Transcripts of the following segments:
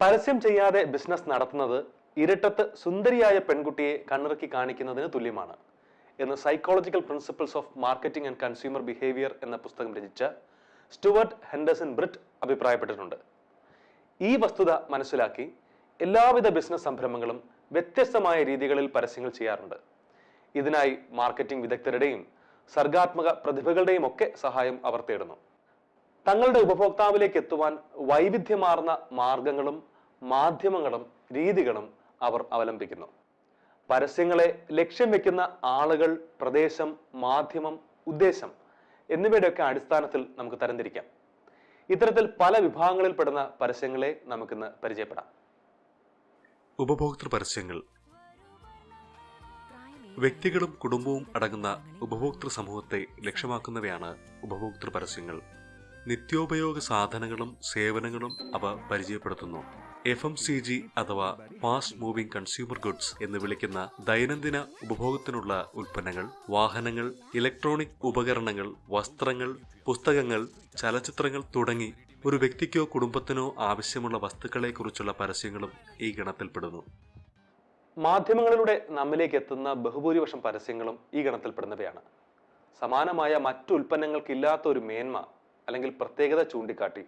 പരസ്യം ചെയ്യാതെ ബിസിനസ് നടത്തുന്നത് ഇരട്ടത്ത് സുന്ദരിയായ പെൺകുട്ടിയെ കണ്ണിറക്കി കാണിക്കുന്നതിന് തുല്യമാണ് എന്ന് psychological principles of marketing and consumer behaviour എന്ന പുസ്തകം രചിച്ച സ്റ്റുവർട്ട് ഹെൻഡേഴ്സൺ ബ്രിറ്റ് അഭിപ്രായപ്പെട്ടിട്ടുണ്ട്. ഈ വസ്തുത മനസ്സിലാക്കി എല്ലാവിധ ബിസിനസ് സംരംഭങ്ങളും വ്യത്യസ്തമായ രീതികളിൽ പരസ്യങ്ങൾ ചെയ്യാറുണ്ട്. ഇതിനായി മാർക്കറ്റിംഗ് വിദഗ്ധരുടെയും സർഗാത്മക പ്രതിഭകളുടെയും ഒക്കെ സഹായം അവർ തേടുന്നു. തങ്ങളുടെ ഉപഭോക്താവിലേക്ക് എത്തുവാൻ വൈവിധ്യമാർന്ന മാർഗങ്ങളും മാധ്യമങ്ങളും രീതികളും അവർ അവലംബിക്കുന്നു. പരസ്യങ്ങളെ ലക്ഷ്യം വെക്കുന്ന ആളുകൾ പ്രദേശം മാധ്യമം ഉദ്ദേശം എന്നിവയുടെയൊക്കെ അടിസ്ഥാനത്തിൽ നമുക്ക് തരംതിരിക്കാം. ഇത്തരത്തിൽ പല വിഭാഗങ്ങളിൽ പെടുന്ന പരസ്യങ്ങളെ നമുക്കിന്ന് പരിചയപ്പെടാം. ഉപഭോക്തൃ പരസ്യങ്ങൾ. വ്യക്തികളും കുടുംബവും അടങ്ങുന്ന ഉപഭോക്തൃ സമൂഹത്തെ ലക്ഷ്യമാക്കുന്നവയാണ് ഉപഭോക്തൃ പരസ്യങ്ങൾ. നിത്യോപയോഗ സാധനങ്ങളും സേവനങ്ങളും അവ പരിചയപ്പെടുത്തുന്നു. എഫ് എം സി ജി അഥവാ ഫാസ്റ്റ് മൂവിംഗ് കൺസ്യൂമർ ഗുഡ്സ് എന്ന് വിളിക്കുന്ന ദൈനംദിന ഉപഭോഗത്തിനുള്ള ഉൽപ്പന്നങ്ങൾ വാഹനങ്ങൾ ഇലക്ട്രോണിക് ഉപകരണങ്ങൾ വസ്ത്രങ്ങൾ പുസ്തകങ്ങൾ ചലച്ചിത്രങ്ങൾ തുടങ്ങി ഒരു വ്യക്തിക്കോ കുടുംബത്തിനോ ആവശ്യമുള്ള വസ്തുക്കളെക്കുറിച്ചുള്ള പരസ്യങ്ങളും ഈ ഗണത്തിൽപ്പെടുന്നു. മാധ്യമങ്ങളിലൂടെ നമ്മിലേക്ക് എത്തുന്ന ബഹുഭൂരിപക്ഷം പരസ്യങ്ങളും ഈ ഗണത്തിൽപ്പെടുന്നവയാണ്. സമാനമായ മറ്റു ഉൽപ്പന്നങ്ങൾക്കില്ലാത്ത ഒരു മേന്മ അല്ലെങ്കിൽ പ്രത്യേകത ചൂണ്ടിക്കാട്ടി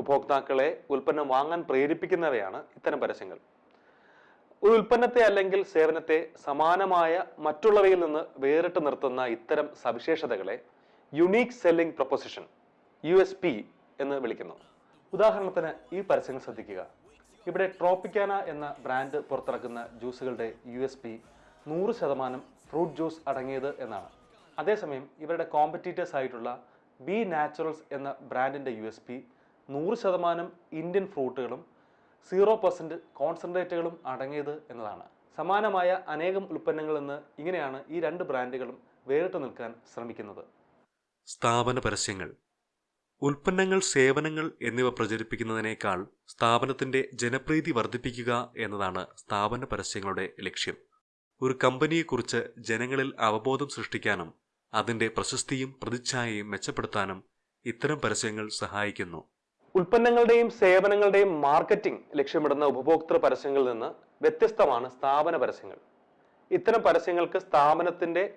ഉപഭോക്താക്കളെ ഉൽപ്പന്നം വാങ്ങാൻ പ്രേരിപ്പിക്കുന്നവയാണ് ഇത്തരം പരസ്യങ്ങൾ. ഒരു ഉൽപ്പന്നത്തെ അല്ലെങ്കിൽ സേവനത്തെ സമാനമായ മറ്റുള്ളവയിൽ നിന്ന് വേറിട്ട് നിർത്തുന്ന ഇത്തരം സവിശേഷതകളെ unique selling proposition U S P എന്ന് വിളിക്കുന്നു. ഉദാഹരണത്തിന് ഈ പരസ്യങ്ങൾ ശ്രദ്ധിക്കുക. ഇവിടെ ട്രോപ്പിക്കാന എന്ന ബ്രാൻഡ് പുറത്തിറക്കുന്ന ജ്യൂസുകളുടെ യു എസ് പി നൂറ് ശതമാനം ഫ്രൂട്ട് ജ്യൂസ് അടങ്ങിയത് എന്നാണ്. അതേസമയം ഇവരുടെ കോമ്പറ്റീറ്റേഴ്സ് ആയിട്ടുള്ള ബി നാച്ചുറൽസ് എന്ന ബ്രാൻഡിന്റെ യു എസ് പി നൂറ് ശതമാനം ഇന്ത്യൻ ഫ്രൂട്ടുകളും സീറോ പെർസെന്റ് കോൺസെൻട്രേറ്റുകളും അടങ്ങിയത് എന്നതാണ്. സമാനമായ അനേകം ഉൽപ്പന്നങ്ങളിൽ നിന്ന് ഇങ്ങനെയാണ് ഈ രണ്ട് ബ്രാൻഡുകളും വേറിട്ട് നിൽക്കാൻ ശ്രമിക്കുന്നത്. സ്ഥാപന പരസ്യങ്ങൾ. ഉൽപ്പന്നങ്ങൾ സേവനങ്ങൾ എന്നിവ പ്രചരിപ്പിക്കുന്നതിനേക്കാൾ സ്ഥാപനത്തിന്റെ ജനപ്രീതി വർദ്ധിപ്പിക്കുക എന്നതാണ് സ്ഥാപന പരസ്യങ്ങളുടെ ലക്ഷ്യം. ഒരു കമ്പനിയെക്കുറിച്ച് ജനങ്ങളിൽ അവബോധം സൃഷ്ടിക്കാനും അതിന്റെ പ്രശസ്തിയും പ്രതിച്ഛായയും മെച്ചപ്പെടുത്താനും ഇത്തരം പരസ്യങ്ങൾ സഹായിക്കുന്നു. ഉൽപ്പന്നങ്ങളുടെയും സേവനങ്ങളുടെയും മാർക്കറ്റിംഗ് ലക്ഷ്യമിടുന്ന ഉപഭോക്തൃ പരസ്യങ്ങളിൽ നിന്ന് വ്യത്യസ്തമാണ് സ്ഥാപന പരസ്യങ്ങൾ. ഇത്തരം പരസ്യങ്ങൾക്ക് സ്ഥാപനത്തിന്റെ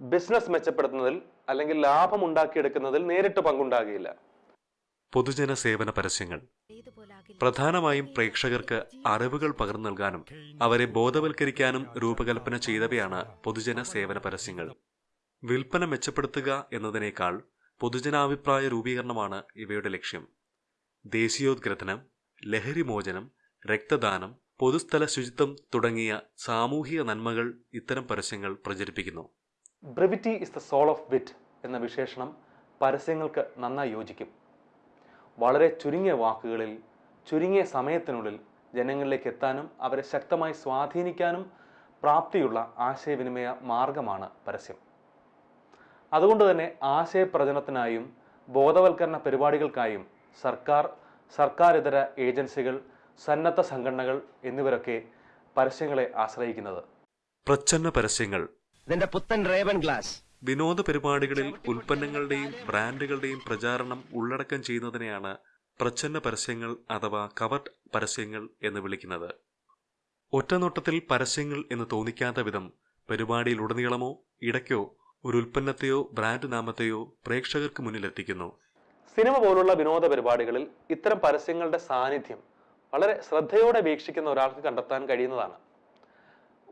ബിസിനസ് മെച്ചപ്പെടുത്തുന്നതിൽ അല്ലെങ്കിൽ ലാഭം ഉണ്ടാക്കിയെടുക്കുന്നതിൽ നേരിട്ട് പങ്കുണ്ടാകുകയില്ല. പൊതുജന സേവന പരസ്യങ്ങൾ. പ്രധാനമായും പ്രേക്ഷകർക്ക് അറിവുകൾ പകർന്നു നൽകാനും അവരെ ബോധവൽക്കരിക്കാനും രൂപകൽപ്പന ചെയ്തവയാണ് പൊതുജന സേവന പരസ്യങ്ങൾ. വിൽപ്പന മെച്ചപ്പെടുത്തുക എന്നതിനേക്കാൾ പൊതുജനാഭിപ്രായ രൂപീകരണമാണ് ഇവയുടെ ലക്ഷ്യം. ദേശീയോദ്ഗ്രഥനം ലഹരിമോചനം രക്തദാനം പൊതുസ്ഥല ശുചിത്വം തുടങ്ങിയ സാമൂഹിക നന്മകൾ ഇത്തരം പരസ്യങ്ങൾ പ്രചരിപ്പിക്കുന്നു. Brevity is the soul of wit എന്ന വിശേഷണം പരസ്യങ്ങൾക്ക് നന്നായി യോജിക്കും. വളരെ ചുരുങ്ങിയ വാക്കുകളിൽ ചുരുങ്ങിയ സമയത്തിനുള്ളിൽ ജനങ്ങളിലേക്ക് എത്താനും അവരെ ശക്തമായി സ്വാധീനിക്കാനും പ്രാപ്തിയുള്ള ആശയവിനിമയ മാർഗമാണ് പരസ്യം. അതുകൊണ്ട് തന്നെ ആശയപ്രചരണത്തിനായും ബോധവൽക്കരണ പരിപാടികൾക്കായും സർക്കാർ സർക്കാരിതര ഏജൻസികൾ സന്നദ്ധ സംഘടനകൾ എന്നിവരൊക്കെ പരസ്യങ്ങളെ ആശ്രയിക്കുന്നത്. പ്രച്ഛന്ന പരസ്യങ്ങൾ. ഇതിന്റെ പുത്തൻ റേവൻ ഗ്ലാസ്. വിനോദ പരിപാടികളിൽ ഉൽപ്പന്നങ്ങളുടെയും ബ്രാൻഡുകളുടെയും പ്രചാരണം ഉള്ളടക്കം ചെയ്യുന്നതിനെയാണ് പ്രച്ഛന്ന പരസ്യങ്ങൾ അഥവാ കവർഡ് പരസ്യങ്ങൾ എന്ന് വിളിക്കുന്നത്. ഒറ്റനോട്ടത്തിൽ പരസ്യങ്ങൾ എന്ന് തോന്നിക്കാത്ത വിധം പരിപാടിയിലുടനീളമോ ഇടയ്ക്കോ ഒരു ഉൽപ്പന്നത്തെയോ ബ്രാൻഡ് നാമത്തെയോ പ്രേക്ഷകർക്ക് മുന്നിൽ മുന്നിലെത്തിക്കുന്നു. സിനിമ പോലുള്ള വിനോദ പരിപാടികളിൽ ഇത്തരം പരസ്യങ്ങളുടെ സാന്നിധ്യം വളരെ ശ്രദ്ധയോടെ വീക്ഷിക്കുന്ന ഒരാൾക്ക് കണ്ടെത്താൻ കഴിയുന്നതാണ്.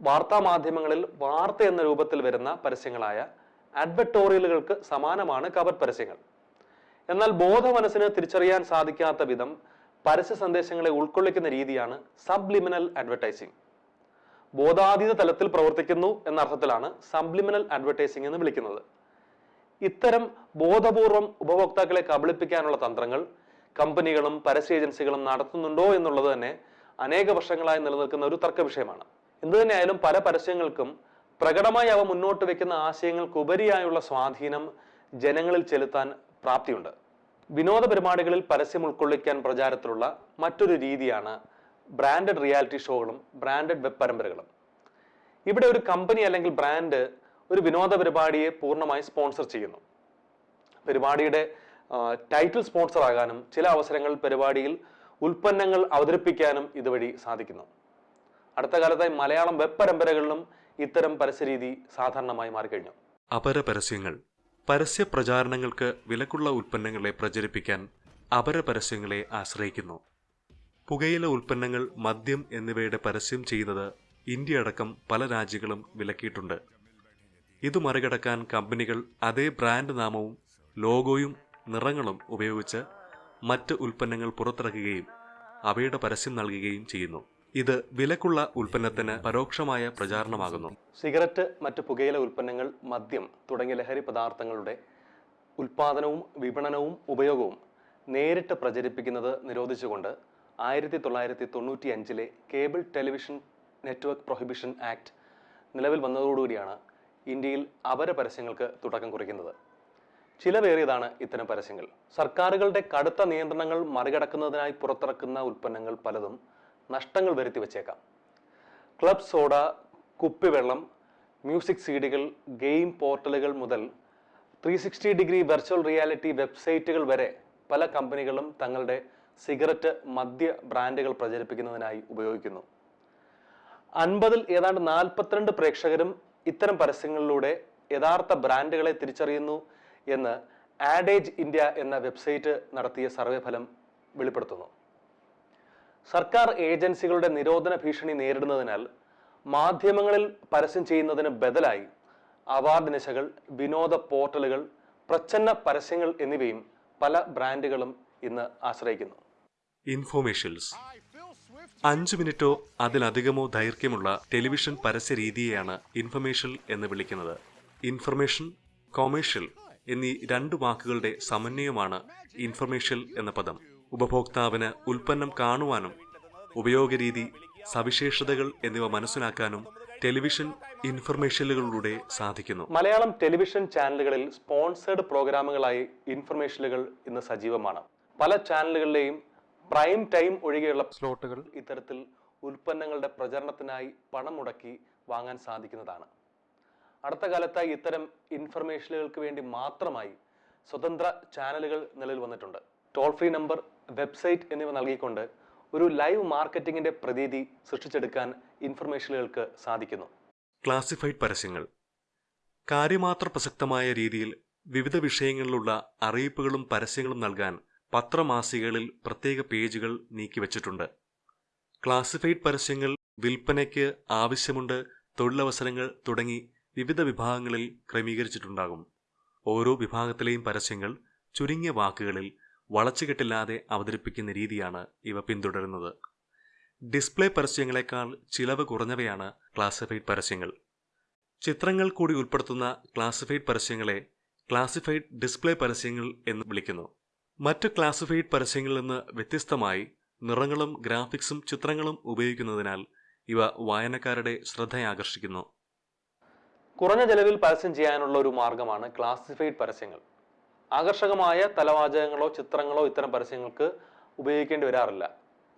വാർത്താ മാധ്യമങ്ങളിൽ വാർത്ത എന്ന രൂപത്തിൽ വരുന്ന പരസ്യങ്ങളായ അഡ്വറ്റോറിയലുകൾക്ക് സമാനമാണ് കവർ പരസ്യങ്ങൾ. എന്നാൽ ബോധ ബോധമനസ്സിന് തിരിച്ചറിയാൻ സാധിക്കാത്ത വിധം പരസ്യ സന്ദേശങ്ങളെ ഉൾക്കൊള്ളിക്കുന്ന രീതിയാണ് സബ്ലിമിനൽ അഡ്വർടൈസിംഗ് ബോധാതീത തലത്തിൽ പ്രവർത്തിക്കുന്നു എന്ന അർത്ഥത്തിലാണ് സംപ്ലിമിനൽ അഡ്വർടൈസിംഗ് എന്ന് വിളിക്കുന്നത്. ഇത്തരം ബോധപൂർവം ഉപഭോക്താക്കളെ കബളിപ്പിക്കാനുള്ള തന്ത്രങ്ങൾ കമ്പനികളും പരസ്യ ഏജൻസികളും നടത്തുന്നുണ്ടോ എന്നുള്ളത് തന്നെ അനേക വർഷങ്ങളായി നിലനിൽക്കുന്ന ഒരു തർക്ക വിഷയമാണ്. എന്തു തന്നെയായാലും പല പരസ്യങ്ങൾക്കും പ്രകടമായി അവ മുന്നോട്ട് വെക്കുന്ന ആശയങ്ങൾക്കുപരിയായുള്ള സ്വാധീനം ജനങ്ങളിൽ ചെലുത്താൻ പ്രാപ്തിയുണ്ട്. വിനോദ പരിപാടികളിൽ പരസ്യം ഉൾക്കൊള്ളിക്കാൻ പ്രചാരത്തിലുള്ള മറ്റൊരു രീതിയാണ് ബ്രാൻഡഡ് റിയാലിറ്റി ഷോകളും ബ്രാൻഡഡ് വെബ് പരമ്പരകളും. ഇവിടെ ഒരു കമ്പനി അല്ലെങ്കിൽ ബ്രാൻഡ് ഒരു വിനോദ പരിപാടിയെ പൂർണമായി സ്പോൺസർ ചെയ്യുന്നു. പരിപാടിയുടെ ടൈറ്റിൽ സ്പോൺസർ ആകാനും ചില അവസരങ്ങളിൽ പരിപാടിയിൽ ഉൽപ്പന്നങ്ങൾ അവതരിപ്പിക്കാനും ഇതുവഴി സാധിക്കുന്നു. അടുത്ത കാലത്തായി മലയാളം വെബ് പരമ്പരകളിലും ഇത്തരം പരസ്യരീതി സാധാരണമായി മാറിക്കഴിഞ്ഞു. അപര പരസ്യങ്ങൾ. പരസ്യ പ്രചാരണങ്ങൾക്ക് വിലക്കുള്ള ഉൽപ്പന്നങ്ങളെ പ്രചരിപ്പിക്കാൻ അപര പരസ്യങ്ങളെ ആശ്രയിക്കുന്നു. പുകയില ഉൽപ്പന്നങ്ങൾ മദ്യം എന്നിവയുടെ പരസ്യം ചെയ്യുന്നത് ഇന്ത്യ അടക്കം പല രാജ്യങ്ങളും വിലക്കിയിട്ടുണ്ട്. ഇത് മറികടക്കാൻ കമ്പനികൾ അതേ ബ്രാൻഡ് നാമവും ലോഗോയും നിറങ്ങളും ഉപയോഗിച്ച് മറ്റ് ഉൽപ്പന്നങ്ങൾ പുറത്തിറക്കുകയും അവയുടെ പരസ്യം നൽകുകയും ചെയ്യുന്നു. ഇത് വിലക്കുള്ള ഉൽപ്പന്നത്തിന് പരോക്ഷമായ പ്രചാരണമാകുന്നു. സിഗരറ്റ് മറ്റ് പുകയില ഉൽപ്പന്നങ്ങൾ മദ്യം തുടങ്ങിയ ലഹരി പദാർത്ഥങ്ങളുടെ ഉൽപാദനവും വിപണനവും ഉപയോഗവും നേരിട്ട് പ്രചരിപ്പിക്കുന്നത് നിരോധിച്ചുകൊണ്ട് ആയിരത്തി തൊള്ളായിരത്തി തൊണ്ണൂറ്റി അഞ്ചിലെ cable television network prohibition act നിലവിൽ വന്നതോടുകൂടിയാണ് ഇന്ത്യയിൽ അപര പരസ്യങ്ങൾക്ക് തുടക്കം കുറിക്കുന്നത്. ചിലവേറിയതാണ് ഇത്തരം പരസ്യങ്ങൾ. സർക്കാരുകളുടെ കടുത്ത നിയന്ത്രണങ്ങൾ മറികടക്കുന്നതിനായി പുറത്തിറക്കുന്ന ഉൽപ്പന്നങ്ങൾ പലതും നഷ്ടങ്ങൾ വരുത്തി വച്ചേക്കാം ക്ലബ് സോഡ കുപ്പിവെള്ളം മ്യൂസിക് സീഡികൾ ഗെയിം പോർട്ടലുകൾ മുതൽ ത്രീ ഡിഗ്രി വെർച്വൽ റിയാലിറ്റി വെബ്സൈറ്റുകൾ വരെ പല കമ്പനികളും തങ്ങളുടെ സിഗരറ്റ് മദ്യ ബ്രാൻഡുകൾ പ്രചരിപ്പിക്കുന്നതിനായി ഉപയോഗിക്കുന്നു. അൻപതിൽ ഏതാണ്ട് നാൽപ്പത്തിരണ്ട് പ്രേക്ഷകരും ഇത്തരം പരസ്യങ്ങളിലൂടെ യഥാർത്ഥ ബ്രാൻഡുകളെ തിരിച്ചറിയുന്നു എന്ന് ആഡേജ് ഇന്ത്യ എന്ന വെബ്സൈറ്റ് നടത്തിയ സർവേ ഫലം വെളിപ്പെടുത്തുന്നു. സർക്കാർ ഏജൻസികളുടെ നിരോധന ഭീഷണി നേരിടുന്നതിനാൽ മാധ്യമങ്ങളിൽ പരസ്യം ചെയ്യുന്നതിന് ബദലായി അവാർഡ് നിശകൾ വിനോദ പോർട്ടലുകൾ പ്രച്ഛന്ന പരസ്യങ്ങൾ എന്നിവയും പല ബ്രാൻഡുകളും ഇന്ന് ആശ്രയിക്കുന്നു. ഇൻഫോമേഷൻസ്. അഞ്ച് മിനിറ്റോ അതിലധികമോ ദൈർഘ്യമുള്ള ടെലിവിഷൻ പരസ്യ രീതിയെയാണ് ഇൻഫർമേഷൻ എന്ന് വിളിക്കുന്നത്. ഇൻഫർമേഷൻ കൊമേഴ്ഷ്യൽ എന്നീ രണ്ട് വാക്കുകളുടെ സമന്വയമാണ് ഇൻഫർമേഷ്യൽ എന്ന പദം. ഉപഭോക്താവിന് ഉൽപ്പന്നം കാണുവാനും ഉപയോഗരീതി സവിശേഷതകൾ എന്നിവ മനസ്സിലാക്കാനും ടെലിവിഷൻ ഇൻഫർമേഷനുകളിലൂടെ സാധിക്കുന്നു. മലയാളം ടെലിവിഷൻ ചാനലുകളിൽ സ്പോൺസേഡ് പ്രോഗ്രാമുകളായി ഇൻഫർമേഷനുകൾ ഇന്ന് സജീവമാണ്. പല ചാനലുകളിലെയും പ്രൈം ടൈം ഒഴികെയുള്ള സ്ലോട്ടുകൾ. ഇത്തരത്തിൽ ഉൽപ്പന്നങ്ങളുടെ പ്രചരണത്തിനായി പണം മുടക്കി വാങ്ങാൻ സാധിക്കുന്നതാണ്. അടുത്ത കാലത്തായി ഇത്തരം ഇൻഫർമേഷനുകൾക്ക് വേണ്ടി മാത്രമായി സ്വതന്ത്ര ചാനലുകൾ നിലവിൽ വന്നിട്ടുണ്ട്. ടോൾ ഫ്രീ നമ്പർ വെബ്സൈറ്റ് എന്നിവ നൽകിക്കൊണ്ട് ഒരു ലൈവ് മാർക്കറ്റിംഗിന്റെ പ്രതീതി സൃഷ്ടിച്ചെടുക്കാൻ ഇൻഫർമേഷനുകൾക്ക് സാധിക്കുന്നു. ക്ലാസിഫൈഡ് പരസ്യങ്ങൾ. കാര്യമാത്ര പ്രസക്തമായ രീതിയിൽ വിവിധ വിഷയങ്ങളിലുള്ള അറിയിപ്പുകളും പരസ്യങ്ങളും നൽകാൻ പത്രമാസികകളിൽ പ്രത്യേക പേജുകൾ നീക്കിവച്ചിട്ടുണ്ട് ക്ലാസിഫൈഡ് പരസ്യങ്ങൾ വിൽപ്പനയ്ക്ക് ആവശ്യമുണ്ട് തൊഴിലവസരങ്ങൾ തുടങ്ങി വിവിധ വിഭാഗങ്ങളിൽ ക്രമീകരിച്ചിട്ടുണ്ടാകും. ഓരോ വിഭാഗത്തിലെയും പരസ്യങ്ങൾ ചുരുങ്ങിയ വാക്കുകളിൽ വളച്ചുകെട്ടില്ലാതെ അവതരിപ്പിക്കുന്ന രീതിയാണ് ഇവ പിന്തുടരുന്നത്. ഡിസ്പ്ലേ പരസ്യങ്ങളെക്കാൾ ചിലവ് കുറഞ്ഞവയാണ് ക്ലാസിഫൈഡ് പരസ്യങ്ങൾ. ചിത്രങ്ങൾ കൂടി ഉൾപ്പെടുത്തുന്ന ക്ലാസിഫൈഡ് പരസ്യങ്ങളെ ക്ലാസിഫൈഡ് ഡിസ്പ്ലേ പരസ്യങ്ങൾ എന്ന് വിളിക്കുന്നു. മറ്റ് ക്ലാസിഫൈഡ് പരസ്യങ്ങളിൽ നിന്ന് വ്യത്യസ്തമായി നിറങ്ങളും ഗ്രാഫിക്സും ചിത്രങ്ങളും ഉപയോഗിക്കുന്നതിനാൽ ഇവ വായനക്കാരുടെ ശ്രദ്ധയാകർഷിക്കുന്നു. കുറഞ്ഞ ചെലവിൽ പരസ്യം ചെയ്യാനുള്ള ഒരു മാർഗമാണ് ക്ലാസിഫൈഡ് പരസ്യങ്ങൾ. ആകർഷകമായ തലവാചകങ്ങളോ ചിത്രങ്ങളോ ഇത്തരം പരസ്യങ്ങൾക്ക് ഉപയോഗിക്കേണ്ടി വരാറില്ല.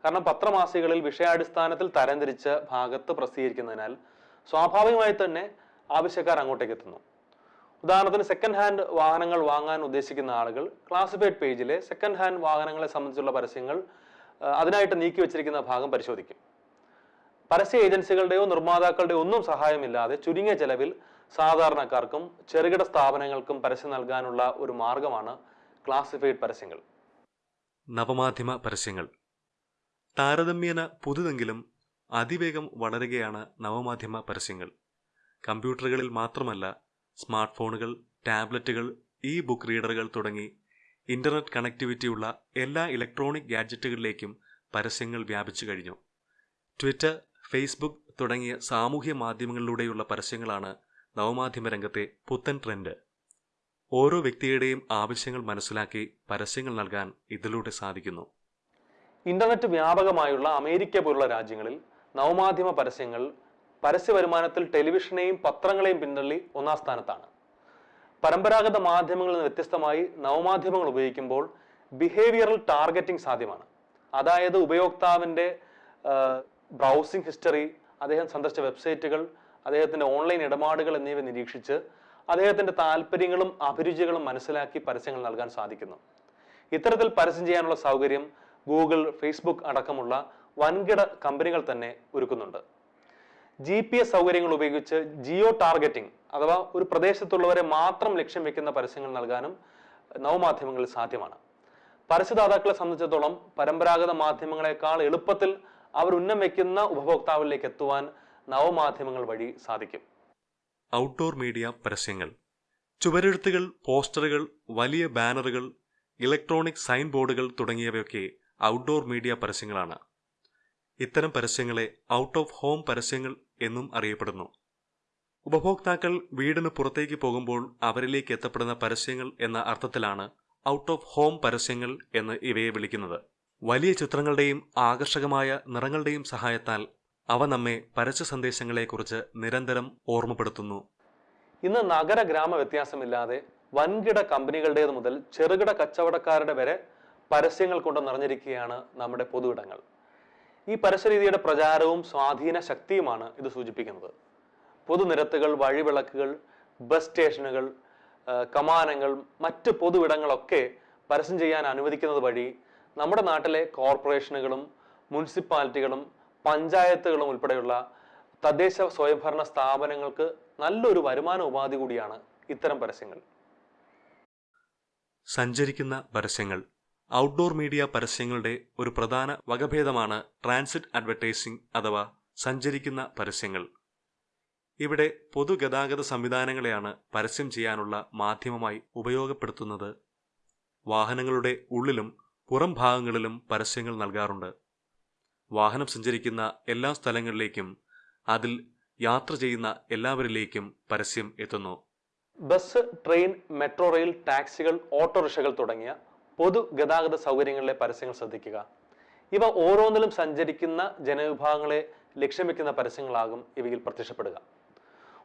കാരണം പത്രമാസികകളിൽ വിഷയാടിസ്ഥാനത്തിൽ തരംതിരിച്ച ഭാഗത്ത് പ്രസിദ്ധീകരിക്കുന്നതിനാൽ സ്വാഭാവികമായി തന്നെ ആവശ്യക്കാർ അങ്ങോട്ടേക്ക് എത്തുന്നു ഉദാഹരണത്തിന് സെക്കൻഡ് ഹാൻഡ് വാഹനങ്ങൾ വാങ്ങാൻ ഉദ്ദേശിക്കുന്ന ആളുകൾ ക്ലാസിഫൈഡ് പേജിലെ സെക്കൻഡ് ഹാൻഡ് വാഹനങ്ങളെ സംബന്ധിച്ചുള്ള പരസ്യങ്ങൾ അതിനായിട്ട് നീക്കി വെച്ചിരിക്കുന്ന ഭാഗം പരിശോധിക്കും. പരസ്യ ഏജൻസികളുടെയോ നിർമ്മാതാക്കളുടെയോ ഒന്നും സഹായമില്ലാതെ ചുരുങ്ങിയ ചെലവിൽ സാധാരണക്കാർക്കും ചെറുകിട സ്ഥാപനങ്ങൾക്കും പരസ്യം നൽകാനുള്ള ഒരു മാർഗമാണ് ക്ലാസിഫൈഡ് പരസ്യങ്ങൾ. നവമാധ്യമ പരസ്യങ്ങൾ. താരതമ്യേന പുതുതെങ്കിലും അതിവേഗം വളരുകയാണ് നവമാധ്യമ പരസ്യങ്ങൾ. കമ്പ്യൂട്ടറുകളിൽ മാത്രമല്ല സ്മാർട്ട് ഫോണുകൾ ടാബ്ലറ്റുകൾ ഇ ബുക്ക് റീഡറുകൾ തുടങ്ങി ഇന്റർനെറ്റ് കണക്ടിവിറ്റിയുള്ള എല്ലാ ഇലക്ട്രോണിക് ഗാഡ്ജറ്റുകളിലേക്കും പരസ്യങ്ങൾ വ്യാപിച്ചു കഴിഞ്ഞു. ട്വിറ്റർ ഫേസ്ബുക്ക് തുടങ്ങിയ സാമൂഹ്യ മാധ്യമങ്ങളിലൂടെയുള്ള പരസ്യങ്ങളാണ് നവമാധ്യമ രംഗത്തെ പുത്തൻ ട്രെൻഡ്. ഓരോ വ്യക്തിയുടെയും ആവശ്യങ്ങൾ മനസ്സിലാക്കി പരസ്യങ്ങൾ നൽകാൻ ഇതിലൂടെ സാധിക്കുന്നു. ഇന്റർനെറ്റ് വ്യാപകമായുള്ള അമേരിക്ക പോലുള്ള രാജ്യങ്ങളിൽ നവമാധ്യമ പരസ്യങ്ങൾ പരസ്യ വരുമാനത്തിൽ ടെലിവിഷനെയും പത്രങ്ങളെയും പിന്തള്ളി ഒന്നാം സ്ഥാനത്താണ്. പരമ്പരാഗത മാധ്യമങ്ങളിൽ നിന്ന് വ്യത്യസ്തമായി നവമാധ്യമങ്ങൾ ഉപയോഗിക്കുമ്പോൾ ബിഹേവിയറൽ ടാർഗറ്റിംഗ് സാധ്യമാണ്. അതായത് ഉപയോക്താവിന്റെ ബ്രൗസിംഗ് ഹിസ്റ്ററി അദ്ദേഹം സന്ദർശിച്ച വെബ്സൈറ്റുകൾ അദ്ദേഹത്തിന്റെ ഓൺലൈൻ ഇടപാടുകൾ എന്നിവ നിരീക്ഷിച്ച് അദ്ദേഹത്തിന്റെ താല്പര്യങ്ങളും അഭിരുചികളും മനസ്സിലാക്കി പരസ്യങ്ങൾ നൽകാൻ സാധിക്കുന്നു. ഇത്തരത്തിൽ പരസ്യം ചെയ്യാനുള്ള സൗകര്യം ഗൂഗിൾ ഫേസ്ബുക്ക് അടക്കമുള്ള വൻകിട കമ്പനികൾ തന്നെ ഒരുക്കുന്നുണ്ട്. ജി പി എസ് സൗകര്യങ്ങൾ ഉപയോഗിച്ച് ജിയോ ടാർഗറ്റിംഗ് അഥവാ ഒരു പ്രദേശത്തുള്ളവരെ മാത്രം ലക്ഷ്യം വെക്കുന്ന പരസ്യങ്ങൾ നൽകാനും നവമാധ്യമങ്ങളിൽ സാധ്യമാണ്. പരസ്യദാതാക്കളെ സംബന്ധിച്ചിടത്തോളം പരമ്പരാഗത മാധ്യമങ്ങളെക്കാൾ എളുപ്പത്തിൽ അവർ ഉന്നം വെക്കുന്ന ഉപഭോക്താവിലേക്ക് എത്തുവാൻ നവമാധ്യമങ്ങൾ വഴി സാധിക്കും. ഔട്ട്ഡോർ മീഡിയ പരസ്യങ്ങൾ ചുവരെഴുത്തുകൾ പോസ്റ്ററുകൾ വലിയ ബാനറുകൾ ഇലക്ട്രോണിക് സൈൻ ബോർഡുകൾ തുടങ്ങിയവയൊക്കെ ഔട്ട്ഡോർ മീഡിയ പരസ്യങ്ങളാണ്. ഇത്തരം പരസ്യങ്ങളെ ഔട്ട് ഓഫ് ഹോം പരസ്യങ്ങൾ എന്നും അറിയപ്പെടുന്നു. ഉപഭോക്താക്കൾ വീടിന് പുറത്തേക്ക് പോകുമ്പോൾ അവരിലേക്ക് എത്തപ്പെടുന്ന പരസ്യങ്ങൾ എന്ന അർത്ഥത്തിലാണ് ഔട്ട് ഓഫ് ഹോം പരസ്യങ്ങൾ എന്ന് ഇവയെ വിളിക്കുന്നത്. വലിയ ചിത്രങ്ങളുടെയും ആകർഷകമായ നിറങ്ങളുടെയും സഹായത്താൽ അവ നമ്മെ പരസ്യ സന്ദേശങ്ങളെക്കുറിച്ച് നിരന്തരം ഓർമ്മപ്പെടുത്തുന്നു. ഇന്ന് നഗര ഗ്രാമ വ്യത്യാസമില്ലാതെ വൻകിട കമ്പനികളുടേത് മുതൽ ചെറുകിട കച്ചവടക്കാരുടെ വരെ പരസ്യങ്ങൾ കൊണ്ട് നിറഞ്ഞിരിക്കുകയാണ് നമ്മുടെ പൊതുയിടങ്ങൾ ഈ പരസ്യരീതിയുടെ പ്രചാരവും സ്വാധീന ശക്തിയുമാണ് ഇത് സൂചിപ്പിക്കുന്നത്. പൊതുനിരത്തുകൾ വഴിവിളക്കുകൾ ബസ് സ്റ്റേഷനുകൾ കമാനങ്ങൾ മറ്റ് പൊതുവിടങ്ങളൊക്കെ പരസ്യം ചെയ്യാൻ അനുവദിക്കുന്നത് വഴി നമ്മുടെ നാട്ടിലെ കോർപ്പറേഷനുകളും മുനിസിപ്പാലിറ്റികളും പഞ്ചായത്തുകളും ഉൾപ്പെടെയുള്ള തദ്ദേശ സ്വയംഭരണ സ്ഥാപനങ്ങൾക്ക് നല്ലൊരു വരുമാന ഉപാധി കൂടിയാണ് ഇത്തരം പരസ്യങ്ങൾ. സഞ്ചരിക്കുന്ന പരസ്യങ്ങൾ ഔട്ട്ഡോർ മീഡിയ പരസ്യങ്ങളുടെ ഒരു പ്രധാന വകഭേദമാണ് ട്രാൻസിറ്റ് അഡ്വർടൈസിംഗ് അഥവാ സഞ്ചരിക്കുന്ന പരസ്യങ്ങൾ. ഇവിടെ പൊതുഗതാഗത സംവിധാനങ്ങളെയാണ് പരസ്യം ചെയ്യാനുള്ള മാധ്യമമായി ഉപയോഗപ്പെടുത്തുന്നത്. വാഹനങ്ങളുടെ ഉള്ളിലും പുറം ഭാഗങ്ങളിലും പരസ്യങ്ങൾ നൽകാറുണ്ട്. വാഹനം സഞ്ചരിക്കുന്ന എല്ലാ സ്ഥലങ്ങളിലേക്കും അതിൽ യാത്ര ചെയ്യുന്ന എല്ലാവരിലേക്കും പരസ്യം എത്തുന്നു. ബസ് ട്രെയിൻ മെട്രോ റെയിൽ ടാക്സികൾ ഓട്ടോറിക്ഷകൾ തുടങ്ങിയ പൊതുഗതാഗത സൗകര്യങ്ങളിലെ പരസ്യങ്ങൾ ശ്രദ്ധിക്കുക. ഇവ ഓരോന്നിലും സഞ്ചരിക്കുന്ന ജനവിഭാഗങ്ങളെ ലക്ഷ്യം വെക്കുന്ന പരസ്യങ്ങളാകും ഇവയിൽ പ്രത്യക്ഷപ്പെടുക.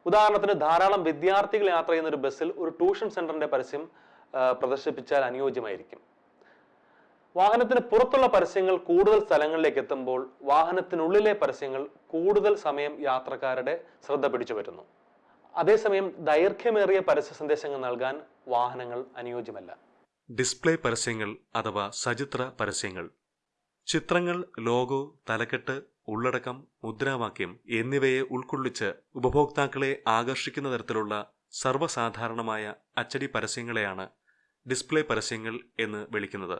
ഉദാഹരണത്തിന് ധാരാളം വിദ്യാർത്ഥികൾ യാത്ര ചെയ്യുന്ന ഒരു ബസ്സിൽ ഒരു ട്യൂഷൻ സെന്ററിന്റെ പരസ്യം പ്രദർശിപ്പിച്ചാൽ അനുയോജ്യമായിരിക്കും. വാഹനത്തിന് പുറത്തുള്ള പരസ്യങ്ങൾ കൂടുതൽ സ്ഥലങ്ങളിലേക്ക് എത്തുമ്പോൾ വാഹനത്തിനുള്ളിലെ പരസ്യങ്ങൾ കൂടുതൽ സമയം യാത്രക്കാരുടെ ശ്രദ്ധ പിടിച്ചു പറ്റുന്നു. അതേസമയം ദൈർഘ്യമേറിയ പരസ്യ സന്ദേശങ്ങൾ നൽകാൻ വാഹനങ്ങൾ അനുയോജ്യമല്ല. ഡിസ്പ്ലേ പരസ്യങ്ങൾ അഥവാ സചിത്ര പരസ്യങ്ങൾ. ചിത്രങ്ങൾ ലോഗോ തലക്കെട്ട് ഉള്ളടക്കം മുദ്രാവാക്യം എന്നിവയെ ഉൾക്കൊള്ളിച്ച് ഉപഭോക്താക്കളെ ആകർഷിക്കുന്ന തരത്തിലുള്ള സർവസാധാരണമായ അച്ചടി പരസ്യങ്ങളെയാണ് ഡിസ്പ്ലേ പരസ്യങ്ങൾ എന്ന് വിളിക്കുന്നത്.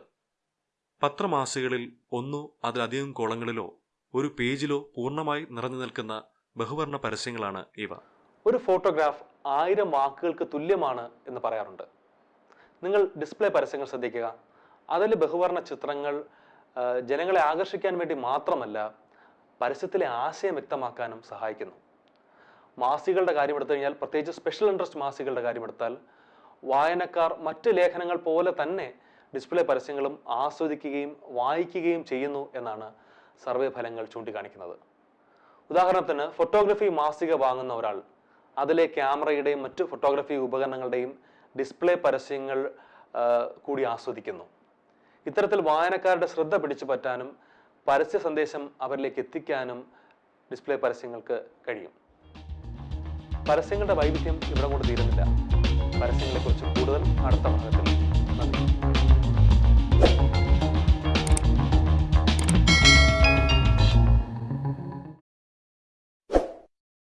പത്രമാസികളിൽ ഒന്നോ അതിലധികം കോളങ്ങളിലോ ഒരു പേജിലോ പൂർണമായി നിറഞ്ഞു നിൽക്കുന്ന ബഹുവർണ പരസ്യങ്ങളാണ് ഇവ. ഒരു ഫോട്ടോഗ്രാഫ് ആയിരം വാക്കുകൾക്ക് തുല്യമാണ് എന്ന് പറയാറുണ്ട്. നിങ്ങൾ ഡിസ്പ്ലേ പരസ്യങ്ങൾ ശ്രദ്ധിക്കുക. അതിൽ ബഹുവർണ ചിത്രങ്ങൾ ജനങ്ങളെ ആകർഷിക്കാൻ വേണ്ടി മാത്രമല്ല പരസ്യത്തിലെ ആശയം വ്യക്തമാക്കാനും സഹായിക്കുന്നു. മാസികളുടെ കാര്യം എടുത്തു കഴിഞ്ഞാൽ പ്രത്യേകിച്ച് സ്പെഷ്യൽ ഇൻട്രസ്റ്റ് മാസികളുടെ കാര്യമെടുത്താൽ വായനക്കാർ മറ്റ് ലേഖനങ്ങൾ പോലെ തന്നെ ഡിസ്പ്ലേ പരസ്യങ്ങളും ആസ്വദിക്കുകയും വായിക്കുകയും ചെയ്യുന്നു എന്നാണ് സർവേ ഫലങ്ങൾ ചൂണ്ടിക്കാണിക്കുന്നത്. ഉദാഹരണത്തിന് ഫോട്ടോഗ്രഫി മാസിക വാങ്ങുന്ന ഒരാൾ അതിലെ ക്യാമറയുടെയും മറ്റു ഫോട്ടോഗ്രഫി ഉപകരണങ്ങളുടെയും ഡിസ്പ്ലേ പരസ്യങ്ങൾ കൂടി ആസ്വദിക്കുന്നു. ഇത്തരത്തിൽ വായനക്കാരുടെ ശ്രദ്ധ പിടിച്ചു പറ്റാനും പരസ്യ സന്ദേശം അവരിലേക്ക് എത്തിക്കാനും ഡിസ്പ്ലേ പരസ്യങ്ങൾക്ക് കഴിയും. പരസ്യങ്ങളുടെ വൈവിധ്യം ഇവിടെ കൊണ്ട് തീരുന്നില്ല. പരസ്യങ്ങളെക്കുറിച്ച് കൂടുതൽ അടുത്ത ഭാഗത്തിൽ